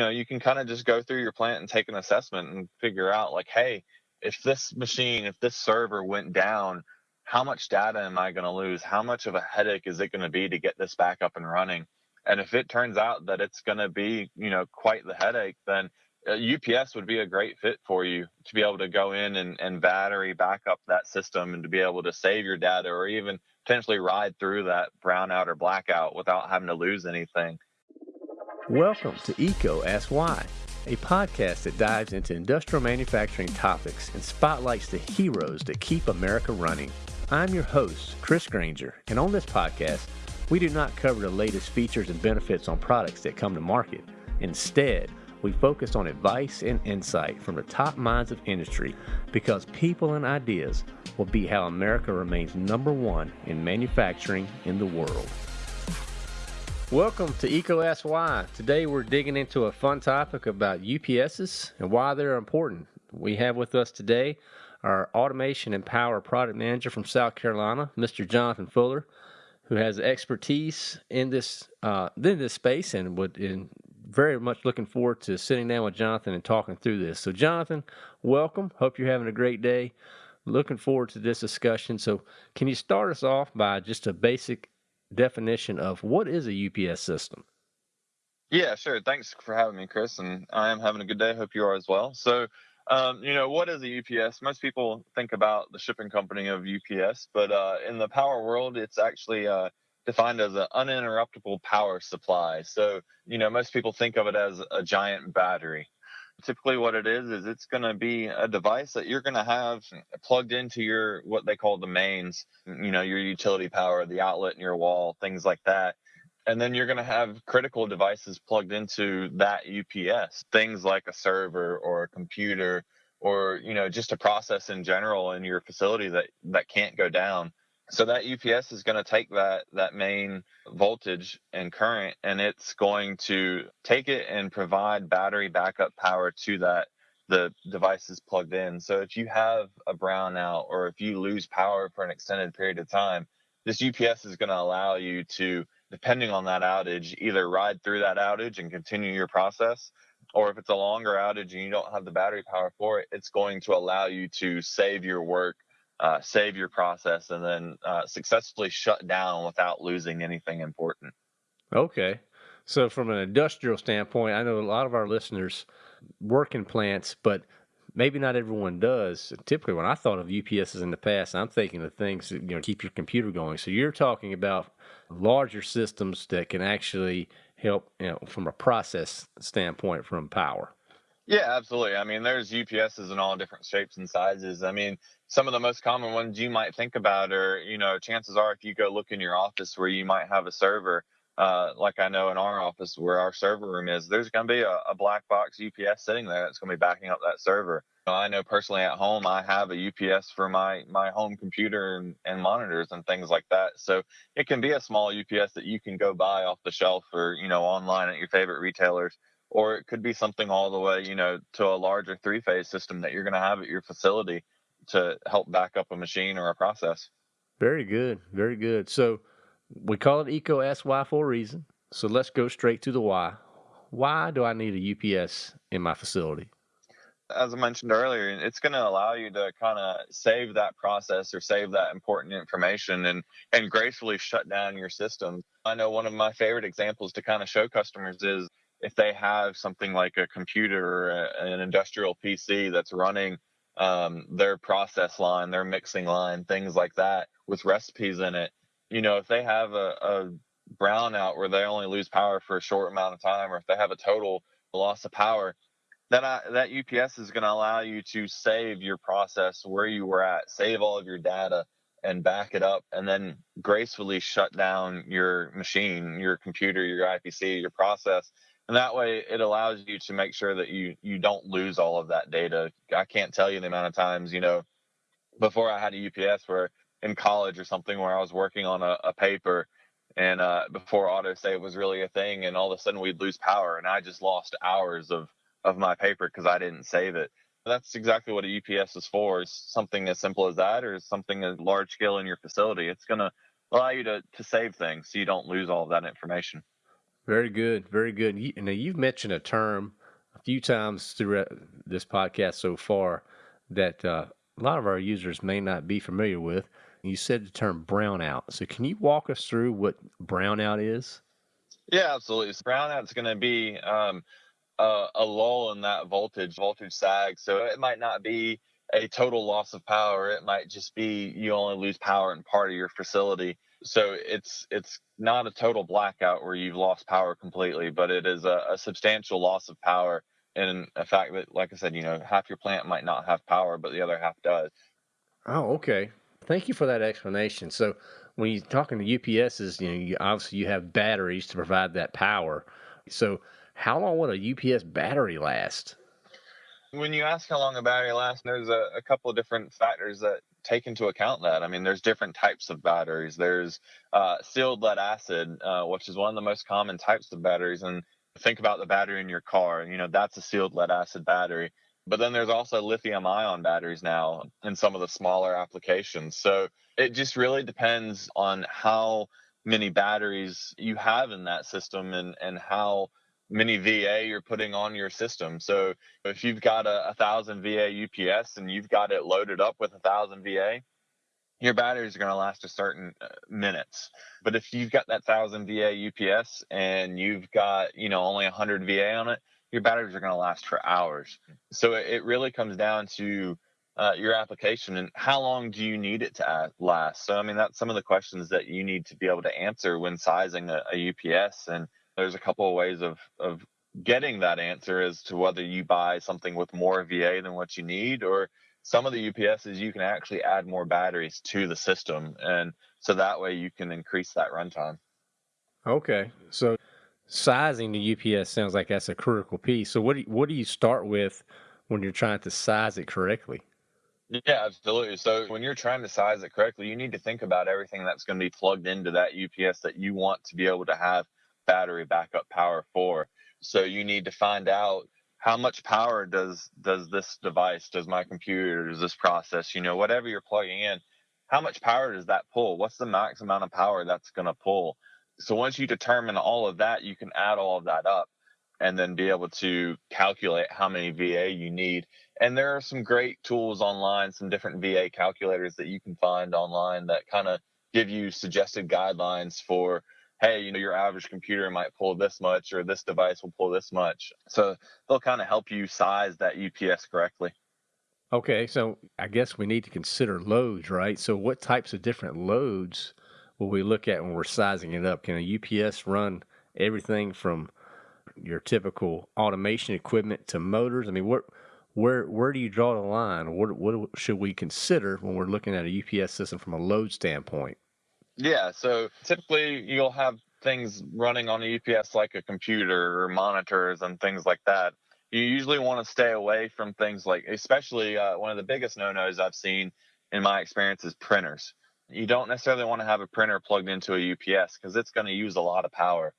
know, you can kind of just go through your plant and take an assessment and figure out like, hey, if this machine, if this server went down, how much data am I going to lose? How much of a headache is it going to be to get this back up and running? And if it turns out that it's going to be, you know, quite the headache, then UPS uh, would be a great fit for you to be able to go in and, and battery back up that system and to be able to save your data or even potentially ride through that brownout or blackout without having to lose anything. Welcome to EECO Ask Why, a podcast that dives into industrial manufacturing topics and spotlights the heroes that keep America running. I'm your host, Chris Granger, and on this podcast, we do not cover the latest features and benefits on products that come to market. Instead, we focus on advice and insight from the top minds of industry because people and ideas will be how America remains number one in manufacturing in the world. Welcome to EECO Asks Why. Today we're digging into a fun topic about UPSs and why they're important. We have with us today our automation and power product manager from South Carolina, Mr. Jonathan Fuller, who has expertise in this uh, in this space and would in very much looking forward to sitting down with Jonathan and talking through this. So, Jonathan, welcome. Hope you're having a great day. Looking forward to this discussion. So, can you start us off by just a basic definition of what is a UPS system? Yeah, sure. Thanks for having me, Chris. And I am having a good day. Hope you are as well. So, um, you know, what is a UPS? Most people think about the shipping company of UPS, but uh, in the power world, it's actually uh, defined as an uninterruptible power supply. So, you know, most people think of it as a giant battery. Typically, what it is is it's going to be a device that you're going to have plugged into your what they call the mains, you know, your utility power, the outlet in your wall, things like that. And then you're going to have critical devices plugged into that UPS, things like a server or a computer or you know just a process in general in your facility that that can't go down so that UPS is going to take that that main voltage and current and it's going to take it and provide battery backup power to that the device is plugged in. So if you have a brownout or if you lose power for an extended period of time, this UPS is going to allow you to depending on that outage either ride through that outage and continue your process or if it's a longer outage and you don't have the battery power for it, it's going to allow you to save your work uh, save your process and then uh, successfully shut down without losing anything important. Okay. So, from an industrial standpoint, I know a lot of our listeners work in plants, but maybe not everyone does. Typically, when I thought of UPSs in the past, I'm thinking of things that you know keep your computer going. So, you're talking about larger systems that can actually help, you know, from a process standpoint, from power. Yeah, absolutely. I mean, there's UPSs in all different shapes and sizes. I mean, some of the most common ones you might think about are, you know, chances are if you go look in your office where you might have a server, uh, like I know in our office where our server room is, there's going to be a, a, black box UPS sitting there that's going to be backing up that server. I know personally at home, I have a UPS for my my home computer and, and monitors and things like that. So it can be a small UPS that you can go buy off the shelf or you know online at your favorite retailers or it could be something all the way, you know, to a larger three phase system that you're going to have at your facility to help back up a machine or a process. Very good. Very good. So we call it EECO Asks Why for a reason. So let's go straight to the why. Why do I need a UPS in my facility? As I mentioned earlier, it's going to allow you to kind of save that process or save that important information and, and gracefully shut down your system. I know one of my favorite examples to kind of show customers is if they have something like a computer or a, an industrial PC that's running um, their process line, their mixing line, things like that with recipes in it, you know, if they have a, a brownout where they only lose power for a short amount of time, or if they have a total loss of power, then I, that UPS is going to allow you to save your process where you were at, save all of your data, and back it up, and then gracefully shut down your machine, your computer, your IPC, your process, and that way it allows you to make sure that you you don't lose all of that data. I can't tell you the amount of times you know before i had a ups where in college or something where i was working on a, a paper and uh, before autosave was really a thing and all of a sudden we'd lose power and i just lost hours of of my paper because i didn't save it. That's exactly what a ups is for is something as simple as that or something as large scale in your facility. It's going to allow you to to save things so you don't lose all of that information Very good, very good. Now you've mentioned a term a few times throughout this podcast so far that uh, a lot of our users may not be familiar with. You said the term brownout. So can you walk us through what brownout is? Yeah, absolutely. So brownout's going to be um, a, a lull in that voltage, voltage sag. So it might not be a total loss of power. It might just be you only lose power in part of your facility. So it's it's not a total blackout where you've lost power completely, but it is a, a substantial loss of power And a fact that, like I said, you know, half your plant might not have power, but the other half does. Oh, okay. Thank you for that explanation. So when you're talking to UPSs, you know, you, obviously you have batteries to provide that power. So how long would a UPS battery last? When you ask how long a battery lasts, there's a, a couple of different factors that take into account that. I mean, there's different types of batteries. There's uh, sealed lead acid, uh, which is one of the most common types of batteries. And think about the battery in your car, you know, that's a sealed lead acid battery. But then there's also lithium ion batteries now in some of the smaller applications. So it just really depends on how many batteries you have in that system and, and how many VA you're putting on your system. So if you've got a, a thousand VA UPS and you've got it loaded up with a thousand VA, your batteries are going to last a certain uh, minutes. But if you've got that thousand VA UPS and you've got, you know, only 100 VA on it, your batteries are going to last for hours. So it really comes down to uh, your application and how long do you need it to last. So I mean, that's some of the questions that you need to be able to answer when sizing a, a UPS. And there's a couple of ways of of getting that answer as to whether you buy something with more VA than what you need or some of the UPSs you can actually add more batteries to the system and so that way you can increase that runtime. Okay. So sizing the UPS sounds like that's a critical piece. So what do you, what do you start with when you're trying to size it correctly? Yeah, absolutely. So when you're trying to size it correctly, you need to think about everything that's going to be plugged into that UPS that you want to be able to have battery backup power for. So you need to find out how much power does does this device, does my computer, does this process, you know, whatever you're plugging in, how much power does that pull? What's the max amount of power that's going to pull? So once you determine all of that, you can add all of that up and then be able to calculate how many VA you need. And there are some great tools online, some different VA calculators that you can find online that kind of give you suggested guidelines for hey, you know, your average computer might pull this much or this device will pull this much. So they'll kind of help you size that UPS correctly. Okay, so I guess we need to consider loads, right? So what types of different loads will we look at when we're sizing it up? Can a UPS run everything from your typical automation equipment to motors? I mean, where where where do you draw the line? What what should we consider when we're looking at a UPS system from a load standpoint? Yeah, so typically you'll have things running on a UPS like a computer or monitors and things like that. You usually want to stay away from things like, especially uh, one of the biggest no nos I've seen in my experience is printers. You don't necessarily want to have a printer plugged into a UPS because it's going to use a lot of power.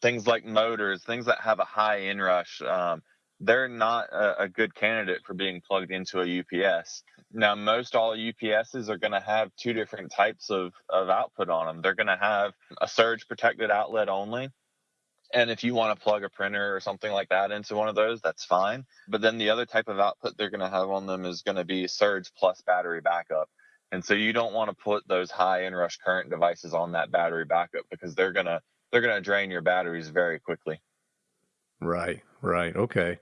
Things like motors, things that have a high inrush, um, they're not a, a, good candidate for being plugged into a UPS. Now, most all UPSs are going to have two different types of, of output on them. They're going to have a surge protected outlet only. And if you want to plug a printer or something like that into one of those, that's fine. But then the other type of output they're going to have on them is going to be surge plus battery backup. And so you don't want to put those high inrush current devices on that battery backup because they're going to they're going to drain your batteries very quickly. Right, right. Okay.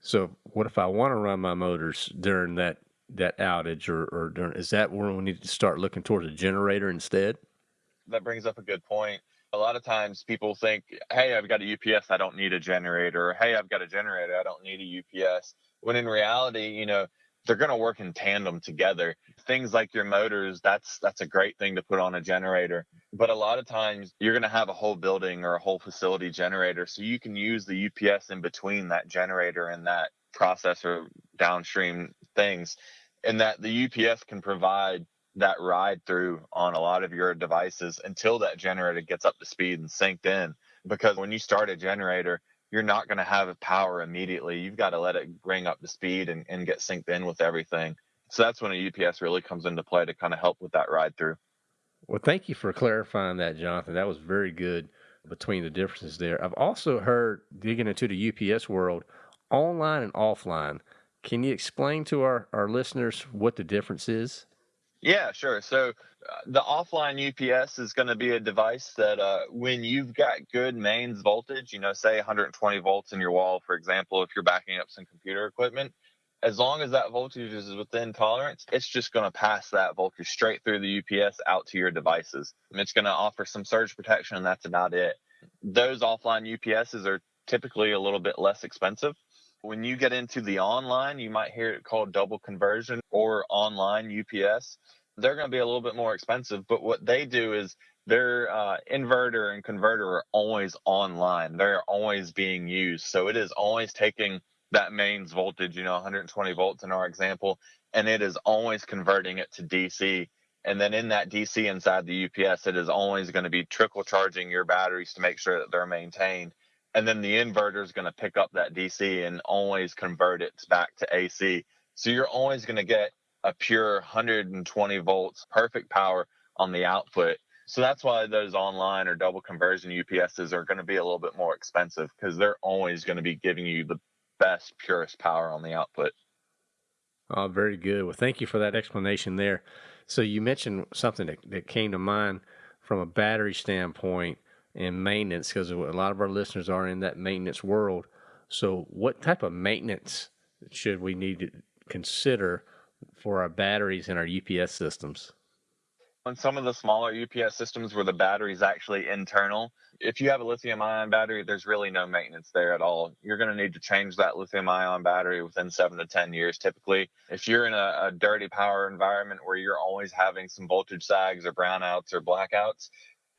So what if I want to run my motors during that that outage or, or during is that where we need to start looking towards a generator instead? That brings up a good point. A lot of times people think, hey, I've got a UPS, I don't need a generator. Or, hey, I've got a generator, I don't need a UPS. When in reality, you know, they're going to work in tandem together. Things like your motors, that's that's a great thing to put on a generator. But a lot of times you're going to have a whole building or a whole facility generator, so you can use the UPS in between that generator and that processor downstream things, and that the UPS can provide that ride through on a lot of your devices until that generator gets up to speed and synced in. Because when you start a generator, you're not going to have power immediately. You've got to let it bring up to speed and, and get synced in with everything. So that's when a UPS really comes into play to kind of help with that ride through. Well, thank you for clarifying that, Jonathan. That was very good. between the differences there. I've also heard digging into the UPS world, online and offline. Can you explain to our, our listeners what the difference is? Yeah, sure. So uh, the offline UPS is going to be a device that uh, when you've got good mains voltage, you know, say 120 volts in your wall, for example, if you're backing up some computer equipment, as long as that voltage is within tolerance, it's just going to pass that voltage straight through the UPS out to your devices. And it's going to offer some surge protection, and that's about it. Those offline UPSs are typically a little bit less expensive. When you get into the online, you might hear it called double conversion or online UPS. They're going to be a little bit more expensive, but what they do is their uh, inverter and converter are always online. They're always being used. So it is always taking that mains voltage, you know, 120 volts in our example, and it is always converting it to DC. And then in that DC inside the UPS, it is always going to be trickle charging your batteries to make sure that they're maintained. And then the inverter is going to pick up that DC and always convert it back to AC. So you're always going to get a pure 120 volts, perfect power on the output. So that's why those online or double conversion UPSs are going to be a little bit more expensive because they're always going to be giving you the best, purest power on the output. Oh, very good. Well, thank you for that explanation there. So you mentioned something that, that came to mind from a battery standpoint and maintenance, because a lot of our listeners are in that maintenance world. So, what type of maintenance should we need to consider for our batteries and our UPS systems? On some of the smaller UPS systems where the battery is actually internal, if you have a lithium ion battery, there's really no maintenance there at all. You're going to need to change that lithium ion battery within seven to 10 years typically. If you're in a, a dirty power environment where you're always having some voltage sags or brownouts or blackouts,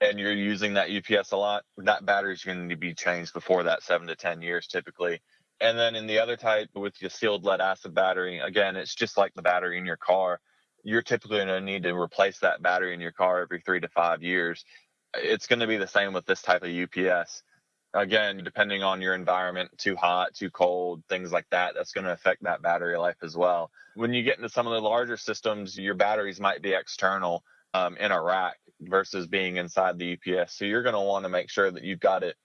and you're using that UPS a lot, that battery is going to be changed before that seven to 10 years typically. And then in the other type with the sealed lead acid battery, again, it's just like the battery in your car you're typically going to need to replace that battery in your car every three to five years. It's going to be the same with this type of UPS. Again, depending on your environment, too hot, too cold, things like that, that's going to affect that battery life as well. When you get into some of the larger systems, your batteries might be external um, in a rack versus being inside the UPS. So you're going to want to make sure that you've got it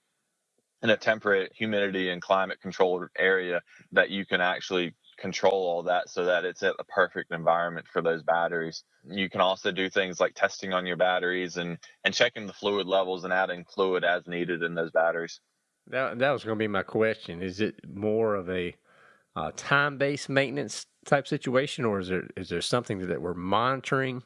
in a temperate, humidity, and climate controlled area that you can actually control all that so that it's at the perfect environment for those batteries. You can also do things like testing on your batteries and and checking the fluid levels and adding fluid as needed in those batteries. That that was going to be my question. Is it more of a uh, time-based maintenance type situation, or is there is there something that we're monitoring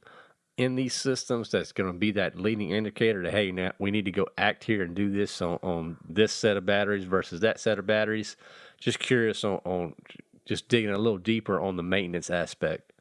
in these systems that's going to be that leading indicator to hey now we need to go act here and do this on, on this set of batteries versus that set of batteries just curious on, on just digging a little deeper on the maintenance aspect.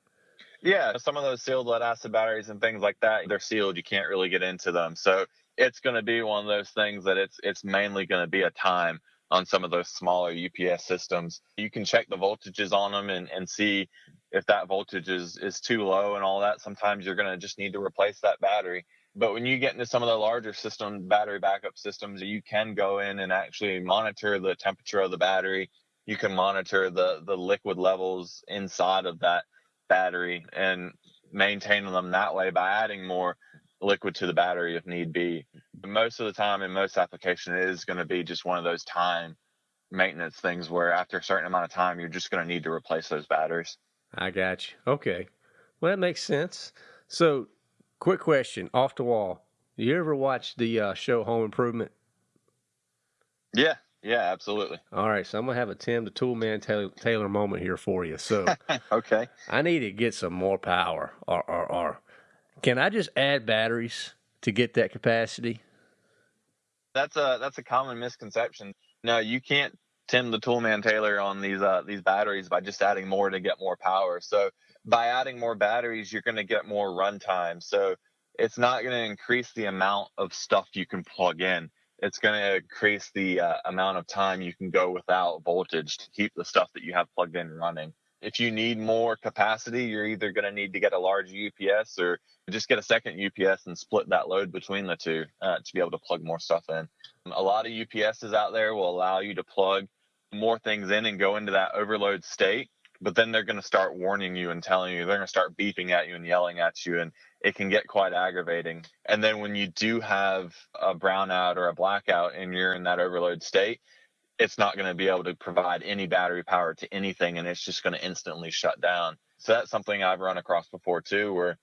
Yeah, some of those sealed lead acid batteries and things like that, they're sealed. You can't really get into them. So it's going to be one of those things that it's it's mainly going to be a time on some of those smaller UPS systems. You can check the voltages on them and, and see if that voltage is, is too low and all that. Sometimes you're going to just need to replace that battery. But when you get into some of the larger system battery backup systems, you can go in and actually monitor the temperature of the battery you can monitor the the liquid levels inside of that battery and maintain them that way by adding more liquid to the battery if need be. Most of the time in most application it is going to be just one of those time maintenance things where after a certain amount of time you're just going to need to replace those batteries. I got you. Okay. Well, that makes sense. So, quick question off the wall. You ever watch the uh, show Home Improvement? Yeah, yeah, absolutely. All right, so I'm gonna have a Tim the Toolman Taylor, Taylor moment here for you. So, okay, I need to get some more power. Or, or, or, can I just add batteries to get that capacity? That's a that's a common misconception. No, you can't Tim the Toolman Taylor on these uh, these batteries by just adding more to get more power. So by adding more batteries, you're going to get more runtime. So it's not going to increase the amount of stuff you can plug in it's going to increase the uh, amount of time you can go without voltage to keep the stuff that you have plugged in running. If you need more capacity, you're either going to need to get a large UPS or just get a second UPS and split that load between the two uh, to be able to plug more stuff in. A lot of UPSs out there will allow you to plug more things in and go into that overload state. but then they're going to start warning you and telling you they're going to start beeping at you and yelling at you and it can get quite aggravating and then when you do have a brownout or a blackout and you're in that overload state it's not going to be able to provide any battery power to anything and it's just going to instantly shut down so that's something i've run across before too where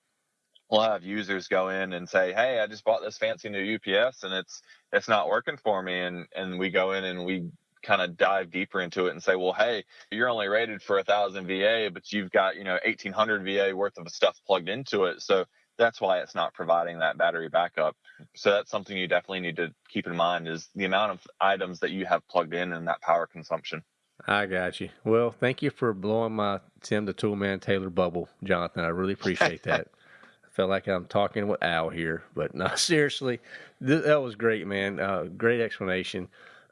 we'll have users go in and say hey i just bought this fancy new ups and it's it's not working for me and and we go in and we kind of dive deeper into it and say, well, hey, you're only rated for a thousand VA, but you've got, you know, 1800 VA worth of stuff plugged into it. So that's why it's not providing that battery backup. So that's something you definitely need to keep in mind is the amount of items that you have plugged in and that power consumption. I got you. Well, thank you for blowing my Tim the Toolman Taylor bubble, Jonathan. I really appreciate that. I felt like I'm talking with Al here, but no, seriously, th- that was great, man. Uh, great explanation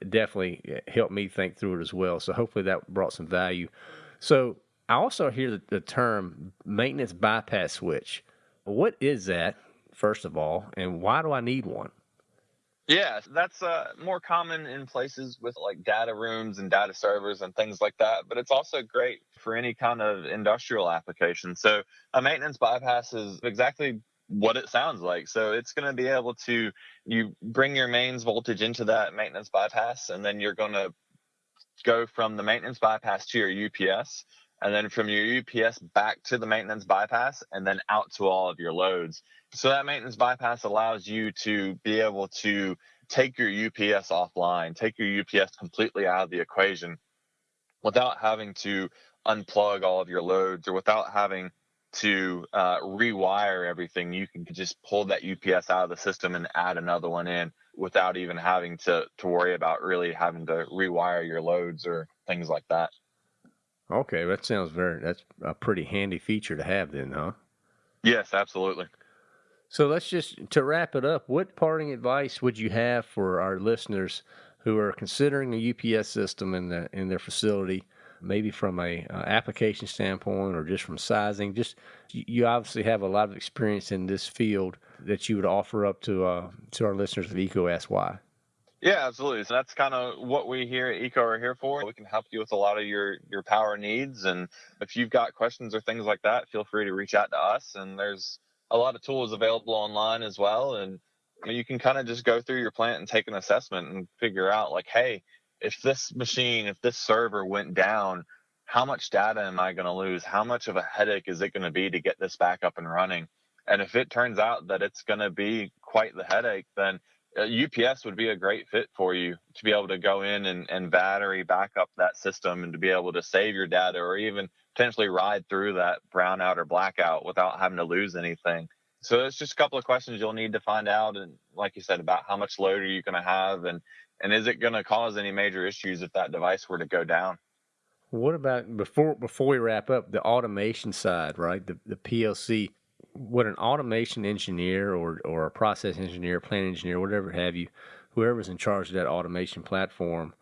definitely helped me think through it as well. So hopefully that brought some value. So I also hear the, the term maintenance bypass switch. What is that, first of all, and why do I need one? Yeah, that's uh, more common in places with like data rooms and data servers and things like that. But it's also great for any kind of industrial application. So a maintenance bypass is exactly what it sounds like. So it's going to be able to you bring your mains voltage into that maintenance bypass, and then you're going to go from the maintenance bypass to your UPS, and then from your UPS back to the maintenance bypass, and then out to all of your loads. So that maintenance bypass allows you to be able to take your UPS offline, take your UPS completely out of the equation without having to unplug all of your loads or without having to uh, rewire everything, you can just pull that UPS out of the system and add another one in without even having to to worry about really having to rewire your loads or things like that. Okay, that sounds very that's a pretty handy feature to have then, huh? Yes, absolutely. So let's just to wrap it up, what parting advice would you have for our listeners who are considering a UPS system in the in their facility maybe from a uh, application standpoint or just from sizing just you obviously have a lot of experience in this field that you would offer up to uh, to our listeners of eco sy yeah absolutely so that's kind of what we here at EECO are here for we can help you with a lot of your your power needs and if you've got questions or things like that feel free to reach out to us and there's a lot of tools available online as well and you can kind of just go through your plant and take an assessment and figure out like hey if this machine, if this server went down, how much data am I going to lose? How much of a headache is it going to be to get this back up and running? And if it turns out that it's going to be quite the headache, then UPS uh, would be a great fit for you to be able to go in and, and battery back up that system and to be able to save your data or even potentially ride through that brownout or blackout without having to lose anything. So it's just a couple of questions you'll need to find out. And like you said, about how much load are you going to have and and is it going to cause any major issues if that device were to go down? What about before before we wrap up the automation side, right? The the PLC. What an automation engineer or or a process engineer, plant engineer, whatever have you, whoever's in charge of that automation platform,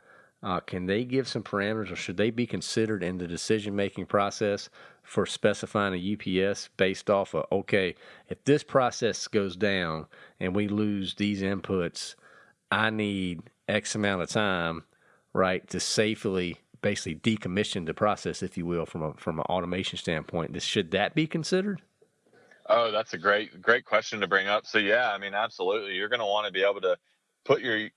uh, can they give some parameters, or should they be considered in the decision making process for specifying a UPS based off of okay, if this process goes down and we lose these inputs, I need X amount of time, right, to safely basically decommission the process, if you will, from a from an automation standpoint. This should that be considered? Oh, that's a great great question to bring up. So yeah, I mean, absolutely, you're going to want to be able to put your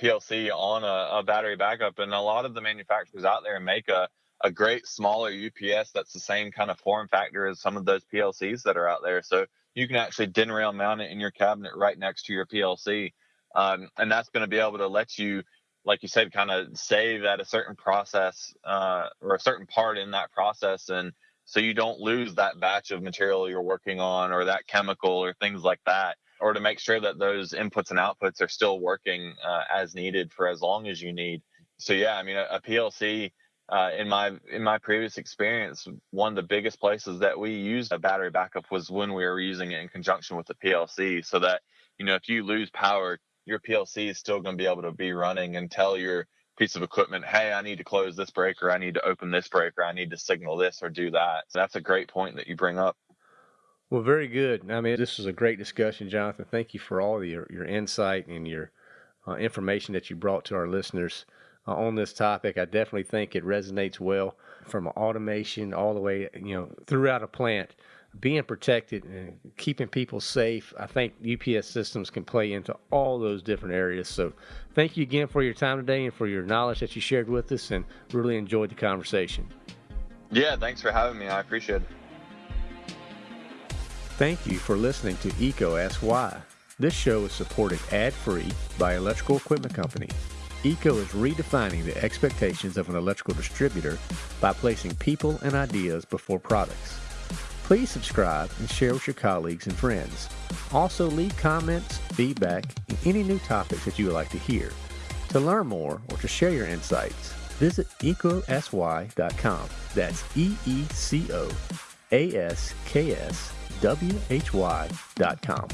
PLC on a, a, battery backup, and a lot of the manufacturers out there make a a great smaller UPS that's the same kind of form factor as some of those PLCs that are out there. So you can actually DIN rail mount it in your cabinet right next to your PLC um, and that's going to be able to let you like you said kind of save at a certain process uh, or a certain part in that process and so you don't lose that batch of material you're working on or that chemical or things like that or to make sure that those inputs and outputs are still working uh, as needed for as long as you need. So yeah i mean a, a plc uh, in my in my previous experience, one of the biggest places that we used a battery backup was when we were using it in conjunction with the PLC, so that you know if you lose power your PLC is still going to be able to be running until your piece of equipment, hey, I need to close this breaker, I need to open this breaker, I need to signal this or do that. So that's a great point that you bring up. Well, very good. I mean, this was a great discussion, Jonathan. Thank you for all your, your insight and your uh, information that you brought to our listeners. uh, on this topic. I definitely think it resonates well from automation all the way, you know, throughout a plant. Being protected and keeping people safe, I think UPS systems can play into all those different areas. So, thank you again for your time today and for your knowledge that you shared with us, and really enjoyed the conversation. Yeah, thanks for having me. I appreciate it. Thank you for listening to EECO Ask Why. This show is supported ad-free by Electrical Equipment Company. EECO is redefining the expectations of an electrical distributor by placing people and ideas before products. Please subscribe and share with your colleagues and friends. Also, leave comments, feedback, and any new topics that you would like to hear. To learn more or to share your insights, visit eecoaskswhy.com. That's E E C O A S K S W H Y.com.